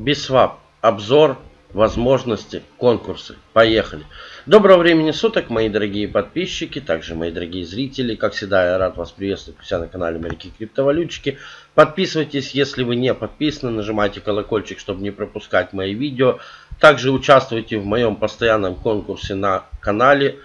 Biswap. Обзор, возможности, конкурсы. Поехали. Доброго времени суток, мои дорогие подписчики, также мои дорогие зрители. Как всегда, я рад вас приветствовать у себя на канале Моряки Криптовалютчики. Подписывайтесь, если вы не подписаны, нажимайте колокольчик, чтобы не пропускать мои видео. Также участвуйте в моем постоянном конкурсе на канале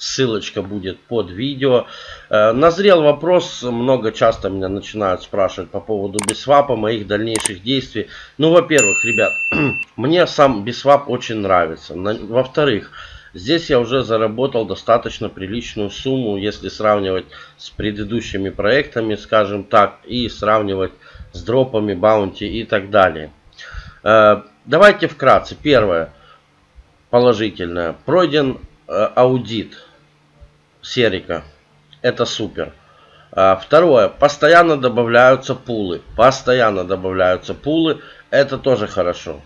Ссылочка будет под видео. Э, назрел вопрос, много часто меня начинают спрашивать по поводу Biswap'а, моих дальнейших действий. Ну, во-первых, ребят, мне сам бисвап очень нравится. Во-вторых, здесь я уже заработал достаточно приличную сумму, если сравнивать с предыдущими проектами, скажем так, и сравнивать с дропами, баунти и так далее. Э, давайте вкратце. Первое, положительное. Пройден э, аудит серика. Это супер. А, второе. Постоянно добавляются пулы. Постоянно добавляются пулы. Это тоже хорошо.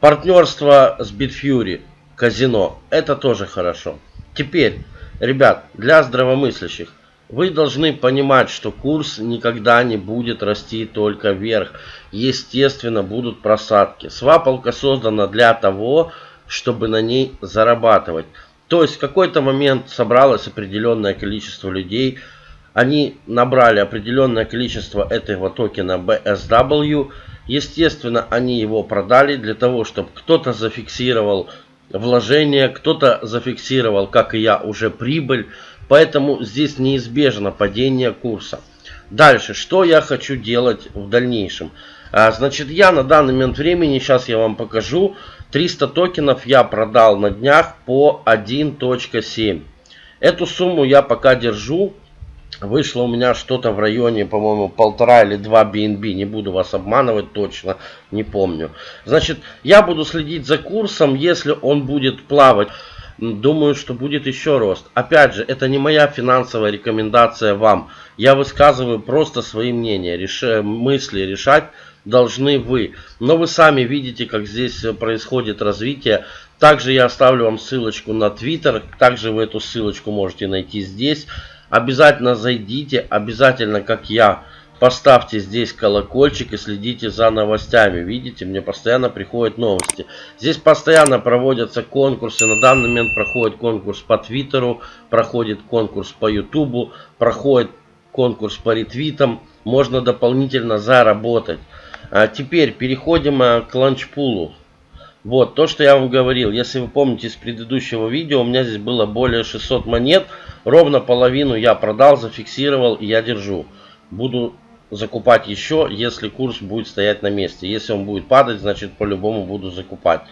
Партнерство с Bitfury. Казино. Это тоже хорошо. Теперь, ребят, для здравомыслящих. Вы должны понимать, что курс никогда не будет расти только вверх. Естественно, будут просадки. Свапалка создана для того, чтобы на ней зарабатывать. То есть в какой-то момент собралось определенное количество людей. Они набрали определенное количество этого токена BSW. Естественно, они его продали для того, чтобы кто-то зафиксировал вложение, кто-то зафиксировал, как и я, уже прибыль. Поэтому здесь неизбежно падение курса. Дальше, что я хочу делать в дальнейшем? А, значит, я на данный момент времени, сейчас я вам покажу, 300 токенов я продал на днях по 1.7. Эту сумму я пока держу. Вышло у меня что-то в районе, по-моему, полтора или два BNB. Не буду вас обманывать точно, не помню. Значит, я буду следить за курсом, если он будет плавать. Думаю, что будет еще рост. Опять же, это не моя финансовая рекомендация вам. Я высказываю просто свои мнения, реш... мысли решать должны вы. Но вы сами видите, как здесь происходит развитие. Также я оставлю вам ссылочку на Twitter. Также вы эту ссылочку можете найти здесь. Обязательно зайдите, обязательно, как я, поставьте здесь колокольчик и следите за новостями. Видите, мне постоянно приходят новости. Здесь постоянно проводятся конкурсы. На данный момент проходит конкурс по Твиттеру, проходит конкурс по Ютубу, проходит конкурс по ретвитам. Можно дополнительно заработать. А теперь переходим а, к ланчпулу. Вот, то, что я вам говорил. Если вы помните из предыдущего видео, у меня здесь было более 600 монет. Ровно половину я продал, зафиксировал и я держу. Буду закупать еще, если курс будет стоять на месте. Если он будет падать, значит по-любому буду закупать.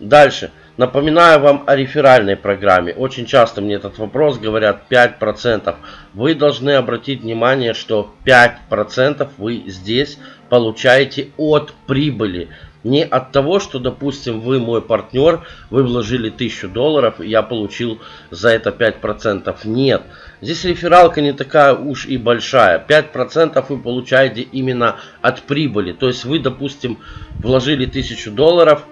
Дальше. Напоминаю вам о реферальной программе. Очень часто мне этот вопрос говорят 5%. Вы должны обратить внимание, что 5% вы здесь получаете от прибыли. Не от того, что, допустим, вы мой партнер, вы вложили 1000 долларов, и я получил за это 5%. Нет. Здесь рефералка не такая уж и большая. 5% вы получаете именно от прибыли. То есть вы, допустим, вложили 1000 долларов,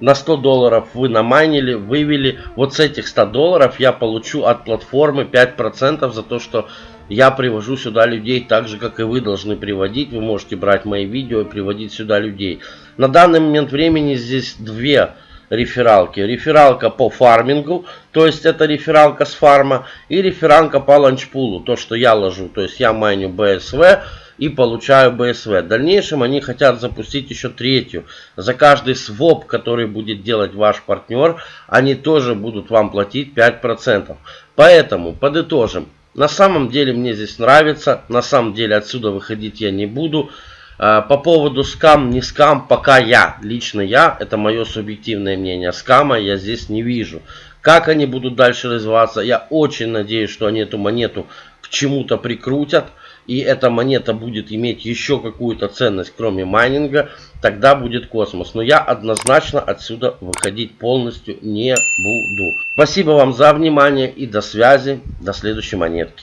на 100 долларов вы намайнили, вывели. Вот с этих 100 долларов я получу от платформы 5% за то, что я привожу сюда людей так же, как и вы должны приводить. Вы можете брать мои видео и приводить сюда людей. На данный момент времени здесь две рефералки. Рефералка по фармингу, то есть это рефералка с фарма, и рефералка по ланчпулу, то, что я ложу. То есть я майню BSV и получаю BSV. В дальнейшем они хотят запустить еще третью. За каждый своп, который будет делать ваш партнер, они тоже будут вам платить 5%. Поэтому подытожим. На самом деле мне здесь нравится. На самом деле отсюда выходить я не буду. А, по поводу скам, не скам, пока я, лично я, это мое субъективное мнение, скама я здесь не вижу. Как они будут дальше развиваться, я очень надеюсь, что они эту монету к чему-то прикрутят и эта монета будет иметь еще какую-то ценность, кроме майнинга, тогда будет космос. Но я однозначно отсюда выходить полностью не буду. Спасибо вам за внимание и до связи. До следующей монетки.